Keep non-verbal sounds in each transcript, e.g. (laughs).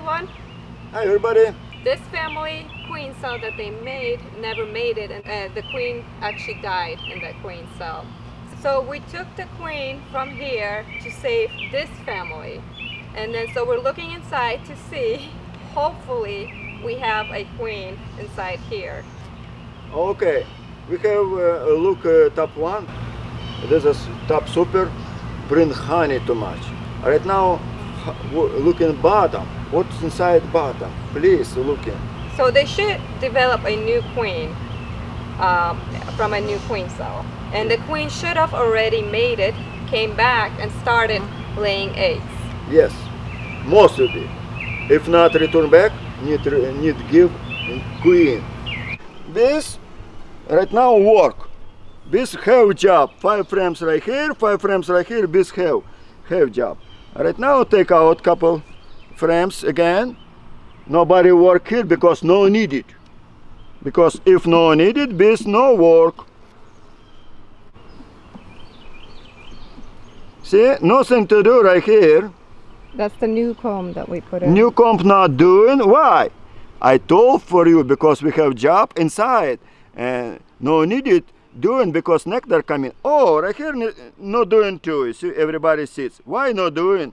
everyone. Hi everybody. This family queen cell that they made never made it and uh, the queen actually died in that queen cell. So we took the queen from here to save this family. And then so we're looking inside to see, (laughs) hopefully we have a queen inside here. Okay, we have uh, a look uh, top one. This is top super. Bring honey too much. Right now, w- looking bottom. What's inside bottom? Please look in. So they should develop a new queen um, from a new queen cell. And the queen should have already made it, came back and started laying eggs. Yes, most of it. If not return back, need need give queen. This right now work. This have job. Five frames right here, five frames right here. This have have job. Right now take out couple frames again. Nobody work here because no needed. Because if no needed, this no work. See, nothing to do right here. That's the new comb that we put in. New comb not doing? Why? I told for you because we have job inside and no needed doing because nectar coming. Oh, right here not doing too. You see, everybody sits. Why not doing?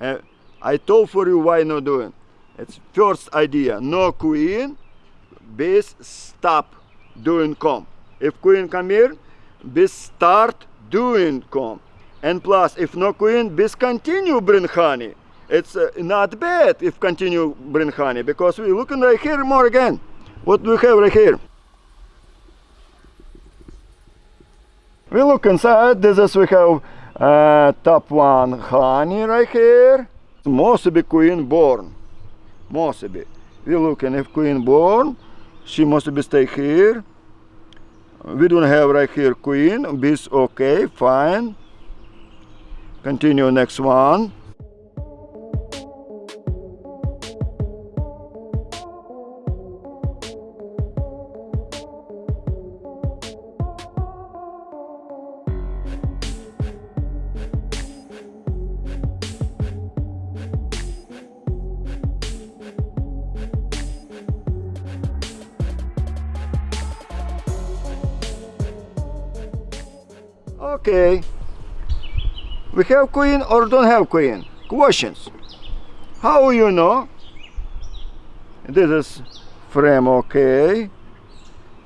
Uh, I told for you why not doing. It's first idea. No queen, base stop doing comb. If queen come here, base start doing comb. And plus, if no queen, base continue bring honey. It's uh, not bad if continue bring honey because we looking right here more again. What do we have right here? We look inside. This is we have uh, top one honey right here. Must be queen born. Must be. We looking if queen born. She must be stay here. We don't have right here queen. Bees okay, fine. Continue next one. Okay. We have queen or don't have queen? Questions. How you know? This is frame okay.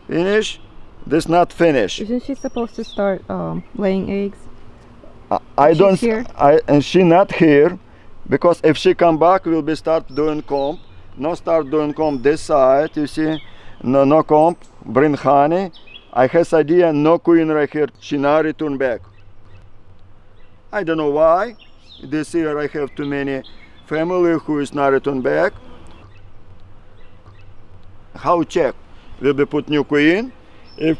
Finish. This not finish. Isn't she supposed to start um, laying eggs? I, I don't. here? I and she not here, because if she come back, we'll be start doing comb. No start doing comb this side. You see, no no comb. Bring honey. I has idea no queen right here. She not return back. I don't know why. This year I have too many family who is not return back. How check? Will be put new queen. If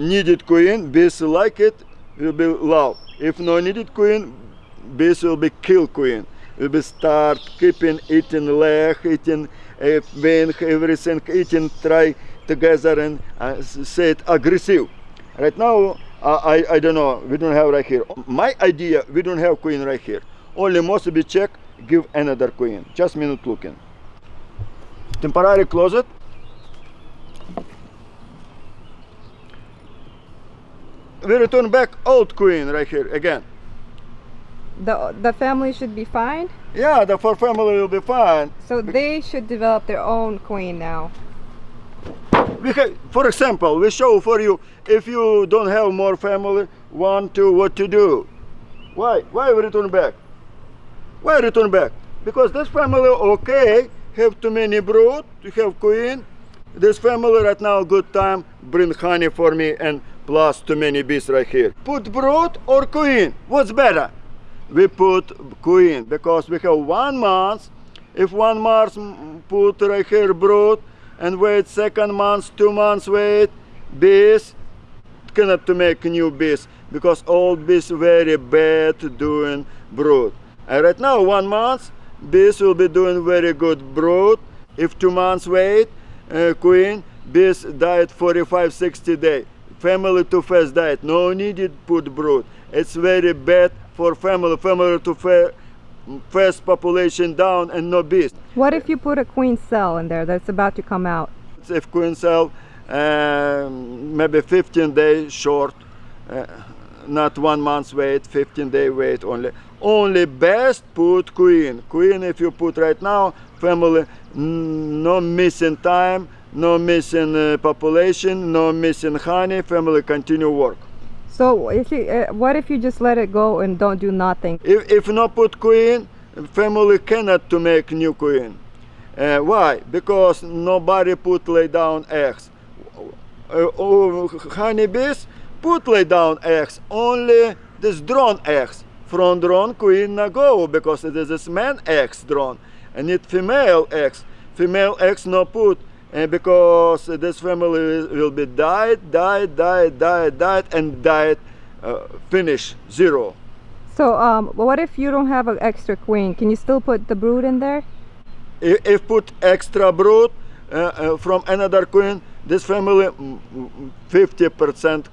needed queen, bees like it, will be love. If no needed queen, bees will be kill queen. Will be start keeping eating leg, eating uh, wing, everything, eating try together and uh, say it aggressive. Right now, uh, I, I don't know, we don't have right here. My idea, we don't have queen right here. Only must be check, give another queen. Just minute looking. Temporary closet. We return back old queen right here again. The, the family should be fine. Yeah, the four family will be fine. So they should develop their own queen now. For example, we show for you if you don't have more family, one, two, what to do. Why? Why return back? Why return back? Because this family okay, have too many brood, to have queen. This family right now good time bring honey for me and plus too many bees right here. Put brood or queen? What's better? We put queen because we have one month. If one month mm, put right here brood and wait second month, two months wait, bees cannot to make new bees because old bees very bad doing brood. And right now one month bees will be doing very good brood. If two months wait, uh, queen bees died 45 60 day. Family too fast died. No needed put brood. It's very bad for family. Family too fast fast population down and no bees. What if you put a queen cell in there that's about to come out? If queen cell, um, maybe 15 days short, uh, not one month's wait, 15 day wait only. Only best put queen. Queen if you put right now, family, no missing time, no missing uh, population, no missing honey, family continue work. So if you, uh, what if you just let it go and don't do nothing? If, if not put queen, family cannot to make new queen. Uh, why? Because nobody put lay down eggs. Uh, oh, honeybees put lay down eggs, only this drone eggs. From drone queen not go because it is this man eggs drone and it female eggs. Female eggs no put and because this family will be died, died, died, died, died, and died, uh, finish zero. So um, what if you don't have an extra queen? Can you still put the brood in there? If, if put extra brood uh, uh, from another queen, this family 50%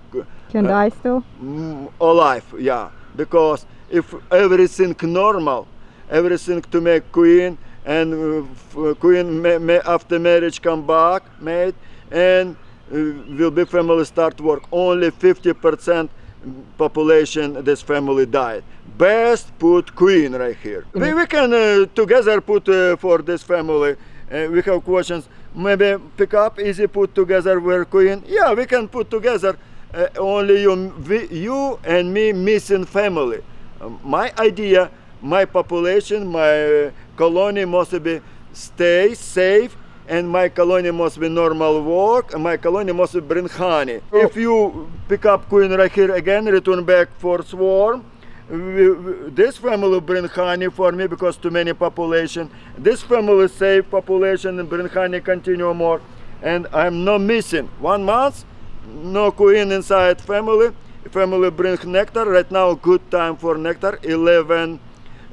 Can die still? mm, alive, yeah. Because if everything normal, everything to make queen, and uh, queen ma- ma- after marriage come back mate and uh, will be family start work. Only 50% population this family died best put queen right here. We, we can uh, together put uh, for this family uh, we have questions. Maybe pick up easy put together where queen yeah we can put together uh, only you, we, you and me missing family. My idea my population, my colony must be stay safe and my colony must be normal work and my colony must bring honey. If you pick up queen right here again, return back for swarm, we- we- this family bring honey for me because too many population. This family save population and bring honey continue more. And I'm not missing. One month, no queen inside family. Family bring nectar. Right now, good time for nectar. 11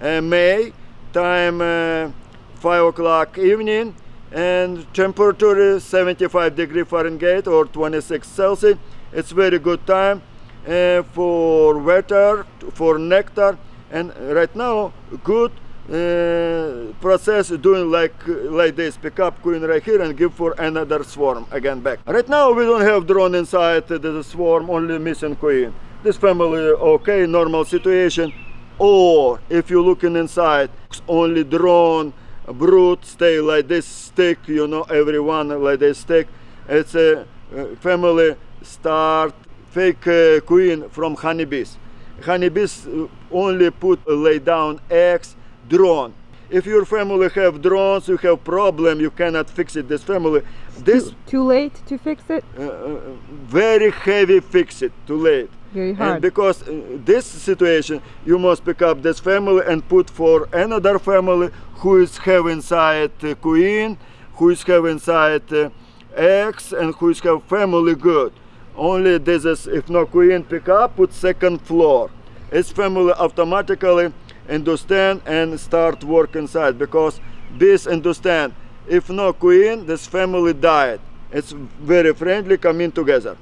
uh, May, time uh, 5 o'clock evening, and temperature is 75 degree Fahrenheit or 26 Celsius. It's very good time uh, for water, for nectar, and right now good uh, process doing like like this. Pick up queen right here and give for another swarm. Again back. Right now we don't have drone inside the swarm only missing queen. This family okay normal situation or if you're looking inside only drone brood stay like this stick you know everyone like this stick. It's a uh, family start fake uh, queen from honeybees. Honeybees uh, only put uh, lay down eggs drone. If your family have drones you have problem you cannot fix it. This family this Too late to fix it? uh, very heavy fix it too late Very and because this situation you must pick up this family and put for another family who is have inside uh, queen who is have inside uh, eggs and who is have family good. Only this is if no queen pick up put second floor. Its family automatically understand and start work inside because bees understand if no queen this family died. It's very friendly coming together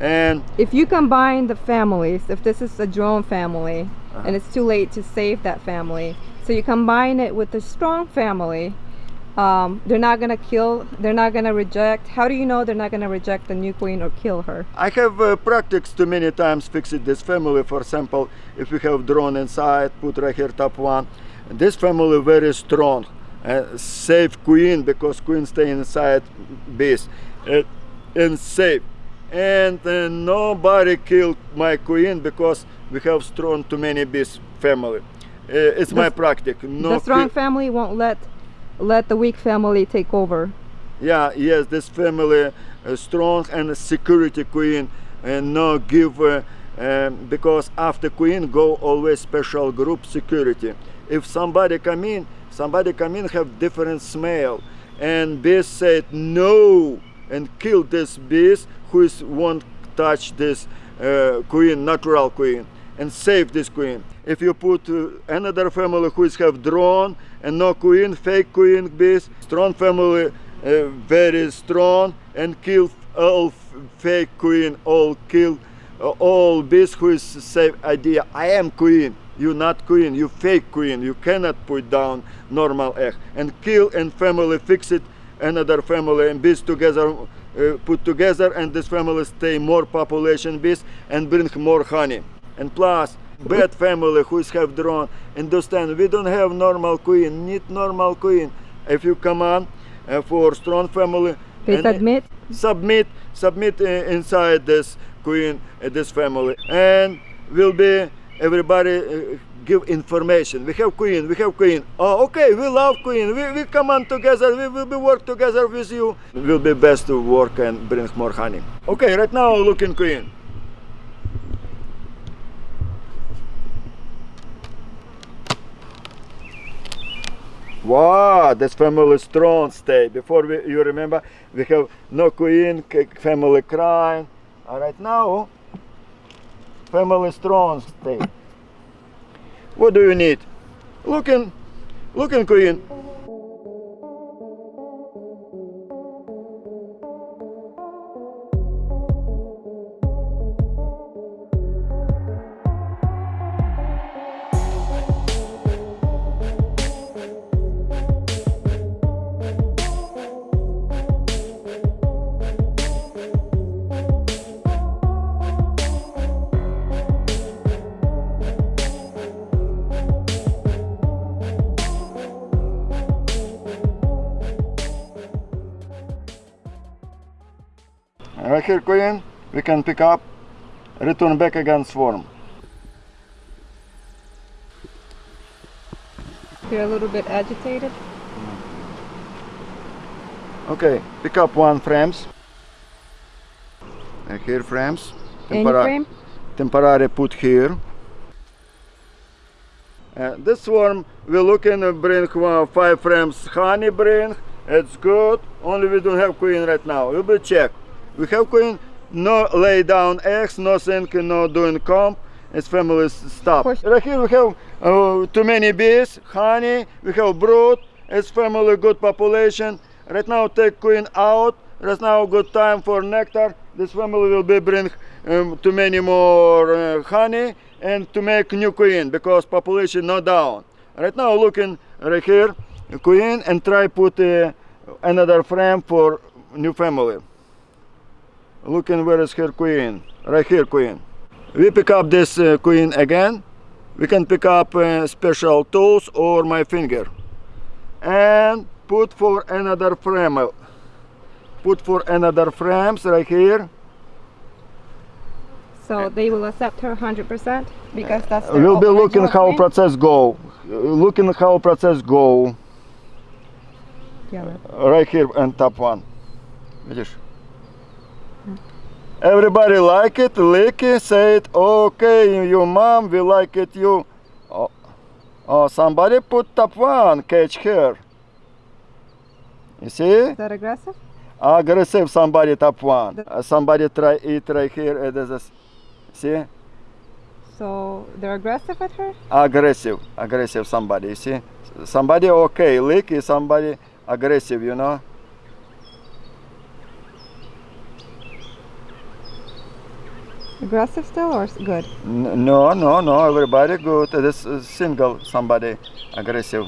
and If you combine the families, if this is a drone family Uh-huh. and it's too late to save that family, so you combine it with a strong family, um, they're not gonna kill, they're not gonna reject. How do you know they're not gonna reject the new queen or kill her? I have uh, practiced too many times fixing this family. For example, if we have drone inside, put right here top one. This family very strong, uh, safe queen because queen stay inside bees, uh, and safe. And uh, nobody killed my queen because we have strong too many bees family. Uh, it's my practice. No the strong family won't let let the weak family take over. Yeah, yes, this family uh, strong and security queen and no give uh, um, because after queen go always special group security. If somebody come in, somebody come in have different smell, and bees said no and kill this bees who is won't touch this uh, queen, natural queen, and save this queen. If you put uh, another family who is have drone and no queen, fake queen bees, strong family, uh, very strong, and kill all fake queen, all kill uh, all bees who is same idea. I am queen. you not queen, you fake queen. You cannot put down normal egg and kill and family fix it another family and bees together uh, put together and this family stay more population bees and bring more honey. And plus bad family who is have drone understand we don't have normal queen need normal queen if you come on uh, for strong family They submit. submit submit uh, inside this queen uh, this family and will be everybody uh, give information. We have queen we have queen. Oh okay we love queen. We, we come on together we will be work together with you. It will be best to work and bring more honey. Okay right now looking queen. Wow, this family strong stay. Before we, you remember, we have no queen, family crying. All right, now family strong stay. What do you need? Looking, looking queen. Here, queen. We can pick up, return back again swarm. You're a little bit agitated. Okay, pick up one frames. And here frames. Tempora- frame? temporary put here. Uh, this swarm we looking to bring uh, five frames honey bring. It's good. Only we don't have queen right now. We will check. We have queen. No lay down eggs. Nothing. No doing comb. It's family s- stop. Right here we have uh, too many bees. Honey. We have brood. It's family good population. Right now take queen out. Right now good time for nectar. This family will be bring um, too many more uh, honey and to make new queen because population not down. Right now looking right here queen and try put uh, another frame for new family Looking where is her queen? Right here queen. We pick up this uh, queen again. We can pick up uh, special tools or my finger and put for another frame. Put for another frames right here. So they will accept her 100% because that's their We'll be looking original how queen? process go. Uh, Looking how process go. Yeah. Right here and top one. Видишь? Everybody like it, lick it, say it, okay, your mom, we like it, you. Oh, oh somebody put top one, catch her. You see? Is that aggressive? Aggressive somebody top one. The- Uh, somebody try eat right here. Uh, this see? So they're aggressive with her? Aggressive, aggressive somebody, you see? Somebody okay, lick is somebody aggressive, you know? Aggressive still or good? N- No, no, no, everybody good. This is single somebody aggressive.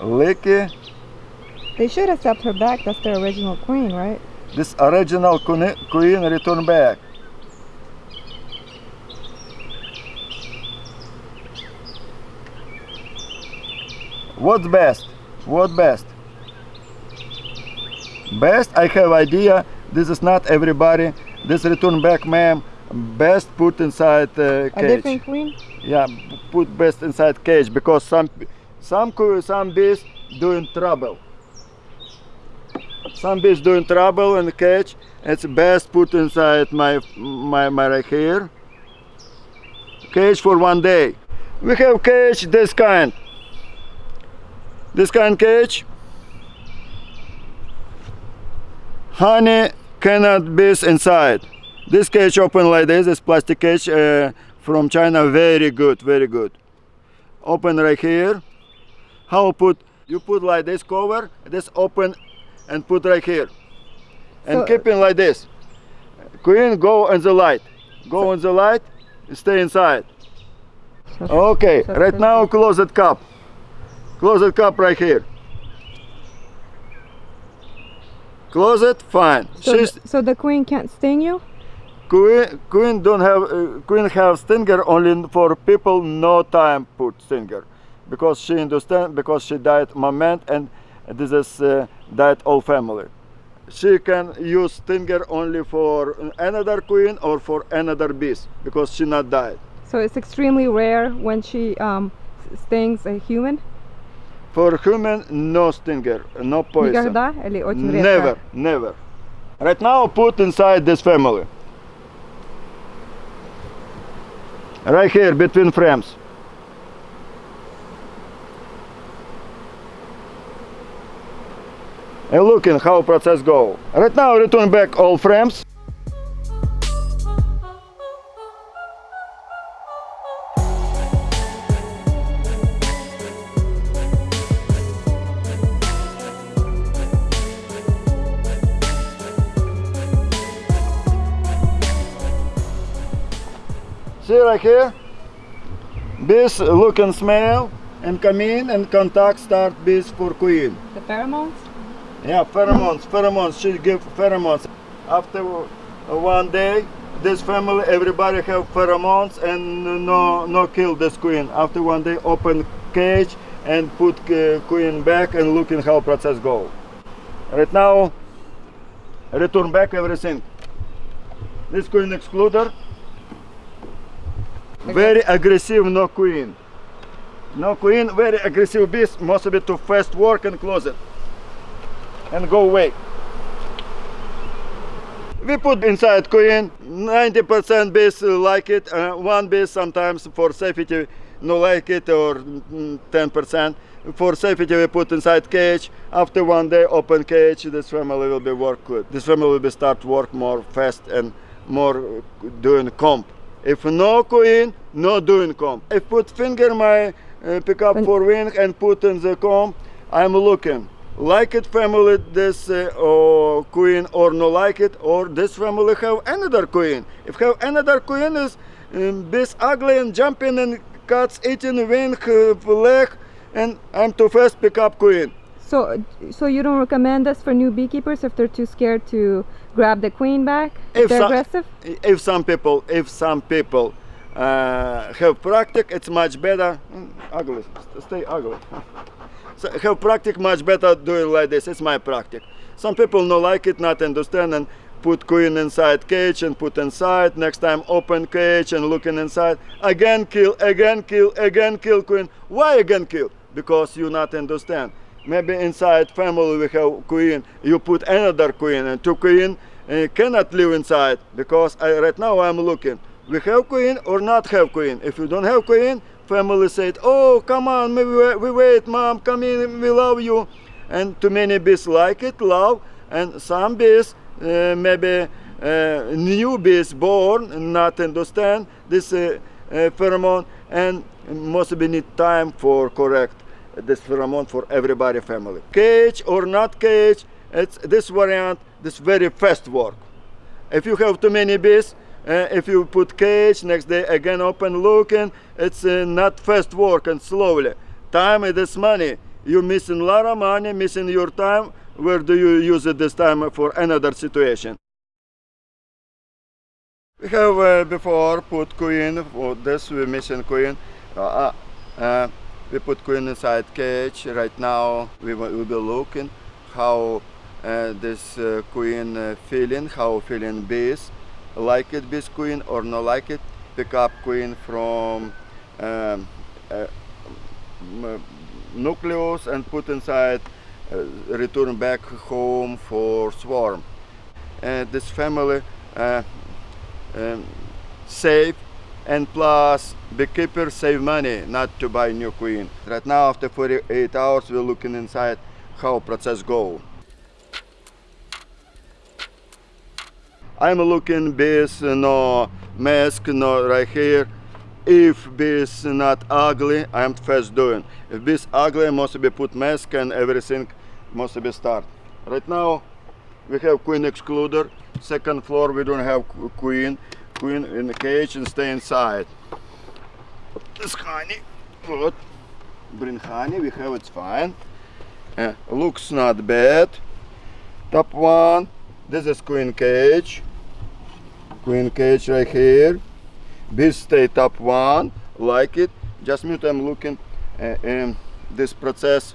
Licky, They should accept her back. That's their original queen, right? this original queen, queen return back. What's best? What best? Best, I have idea. This is not everybody. This return back, ma'am. Best put inside uh, A cage. different queen? Yeah, put best inside cage because some some some bees doing trouble. Some bees doing trouble in the cage. It's best put inside my my my right here. Cage for one day. We have cage this kind. This kind cage. Honey cannot be inside. This cage open like this. This plastic cage uh, from China. Very good, very good. Open right here. How put? You put like this cover. This open and put right here. And So- keep it like this. Queen go on the light. Go on the light, stay inside. So- Okay, so right now close closet cup. Closet cup right here. Closet, fine. So, She's th- so the queen can't sting you? queen. Queen don't have uh, queen have stinger only for people no time put stinger, because she understand because she died moment and this is uh, died all family. She can use stinger only for another queen or for another beast because she not died. So it's extremely rare when she um, stings a human? For human, no stinger, no poison. Никогда или очень редко? Never, never. Right now, put inside this family. Right here, between frames. And looking how process go. Right now, return back all frames. Here? Bees look and smell and come in and contact start bees for queen. The pheromones? Yeah, pheromones, pheromones. She give pheromones. After one day, this family, everybody have pheromones and no, no kill this queen. After one day, open cage and put uh, queen back and looking how process go. Right now, return back everything. This queen excluder. Very aggressive, no queen. No queen, very aggressive beast, must be too fast work and close it and go away. We put inside queen, 90% bees like it, uh, one bee sometimes for safety no like it or mm, 10%. For safety we put inside cage, after one day open cage, this family will be work good. This family will be start work more fast and more doing comp. If no queen, no doing comb. If put finger my uh, pick up for wing and put in the comb, I'm looking. Like it family this uh, or queen or no like it or this family have another queen if have another queen is um, this ugly and jumping and cuts eating wing uh, leg and i'm too fast pick up queen So, so you don't recommend this for new beekeepers if they're too scared to grab the queen back? If, If they're so- aggressive? if some people if some people uh, have practice it's much better. Mm, ugly. Stay ugly. (laughs) So have practice much better doing like this. It's my practice some people no like it not understand and put queen inside cage and put inside. Next time open cage and looking inside. Again kill again kill again kill queen. Why again kill? Because you not understand maybe inside family we have queen. You put another queen and two queen uh, cannot live inside because I, right now i'm looking. We have queen or not have queen? If you don't have queen family said oh come on we, we wait mom come in we love you. And too many bees like it love and some bees uh, maybe uh, new bees born not understand this uh, uh, pheromone and must be need time for correct this pheromone for everybody family. Cage or not cage it's this variant this very fast work. If you have too many bees uh, if you put cage next day again open looking it's uh, not fast work and slowly. Time is money. You missing a lot of money missing your time where do you use it this time for another situation? We have uh, before put queen for this we missing queen uh, uh, we put queen inside cage right now we will be looking how uh, this uh, queen uh, feeling how feeling bees like it bees queen or not like it? Pick up queen from um, uh, nucleus and put inside uh, return back home for swarm. This family uh, um, save and plus beekeeper save money not to buy new queen. Right now after 48 hours we're looking inside how process go. I'm looking bees no mask no right here. If bees not ugly i'm first doing. If bees ugly must be put mask and everything must be start. Right now we have queen excluder. Second floor we don't have queen queen in the cage and stay inside. This honey, good. Bring honey, we have it's fine. Uh, looks not bad. Top one, this is queen cage. Queen cage right here. Bees stay top one, like it. Just mute, I'm looking uh, in this process.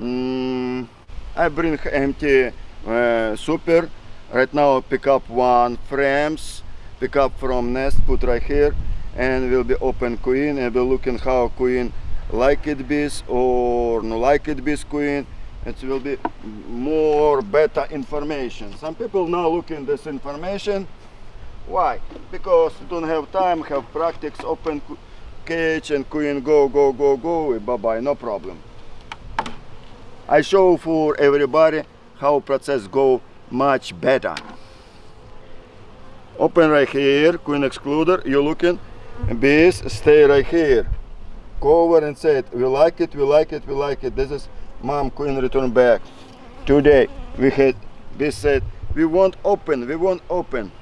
Mm, I bring empty uh, super. Right now pick up one frames, pick up from nest, put right here and will be open queen and we're looking how queen like it bees or no like it bees queen. It will be more better information. Some people now looking this information. Why? Because don't have time, have practice, open cage and queen go, go, go, go, bye bye, no problem. I show for everybody how process go much better. Open right here, queen excluder, you looking, bees stay right here. Go over and say it, we like it, we like it, we like it. This is mom queen return back. Today we had bees said, we want open, we want open.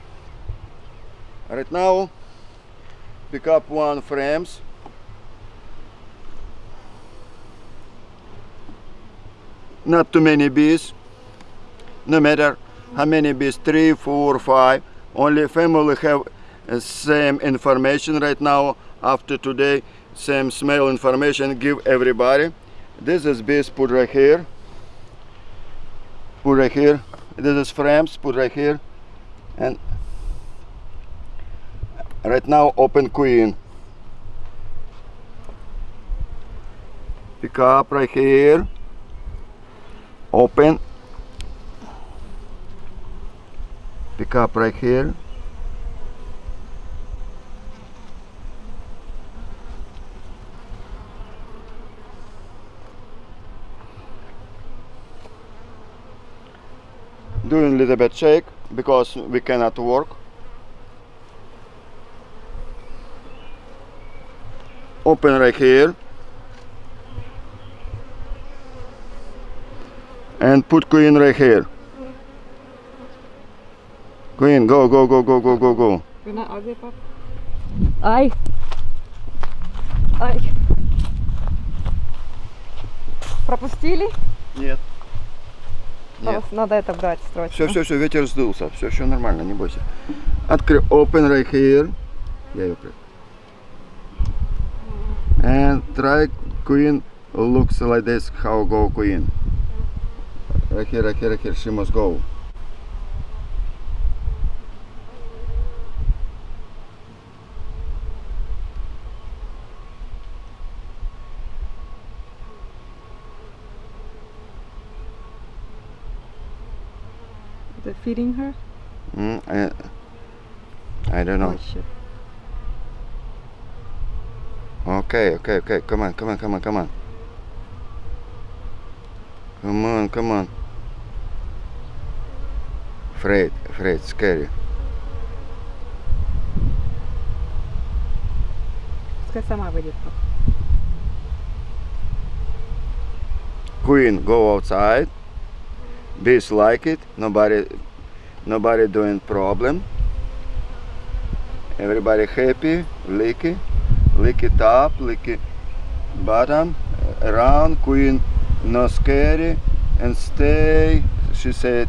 Right now, pick up one frames. Not too many bees. No matter how many bees, three, four, five. Only family have uh, same information right now. After today, same smell information give everybody. This is bees put right here. Put right here. This is frames put right here. And right now open queen pick up right here open pick up right here. Doing a little bit shake because we cannot work. Open right here. And put queen right here queen go go go go go go go You're not ugly, Pop? Ай! Ай! Пропустили? нет А, Надо это брать срочно. все все все ветер сдулся все все нормально не бойся открой open right here я ее прыг- and try queen looks like this how go queen right here right here right here she must go They're feeding her? mm, I, I don't know Oh, shit. Okay, okay, okay. Come on, come on, come on, come on. Come on, come on. Afraid, afraid, scary. Пускай сама выйдет. Пап. Queen, go outside. Bees like it. Nobody, nobody doing problem. Everybody happy, licky, licky top, licky bottom, around. Queen, no scary, and stay. She said,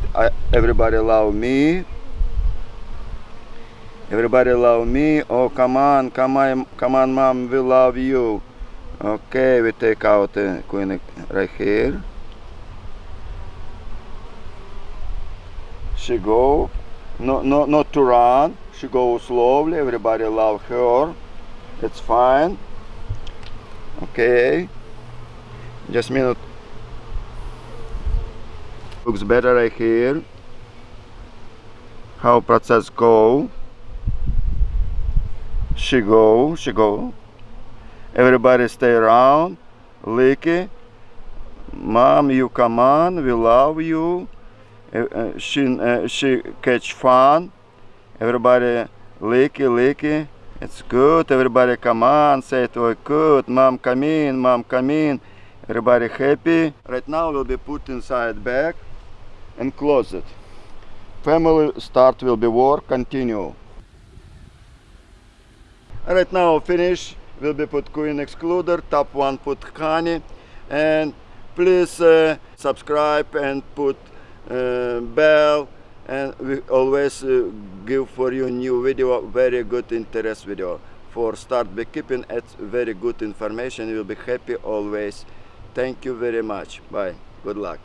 everybody love me. Everybody love me. Oh, come on, come on, come on, mom, we love you. Okay, we take out the queen right here. She go, no, no, not to run. She go slowly. Everybody love her. It's fine. Okay. Just minute. Looks better right here. How process go? She go, she go. Everybody stay around. Licky. Mom, you come on. We love you. Uh, uh, she, uh, she catch fun. Everybody licky, licky. It's good. Everybody come on. Say it oh, good. Mom, come in. Mom, come in. Everybody happy. Right now will be put inside bag and close it. Family start will be work. Continue. Right now finish will be put queen excluder, top one put honey and please uh, subscribe and put bell and we always uh, give for you new video very good interest video. For start beekeeping it's very good information. You will be happy always. Thank you very much. Bye. Good luck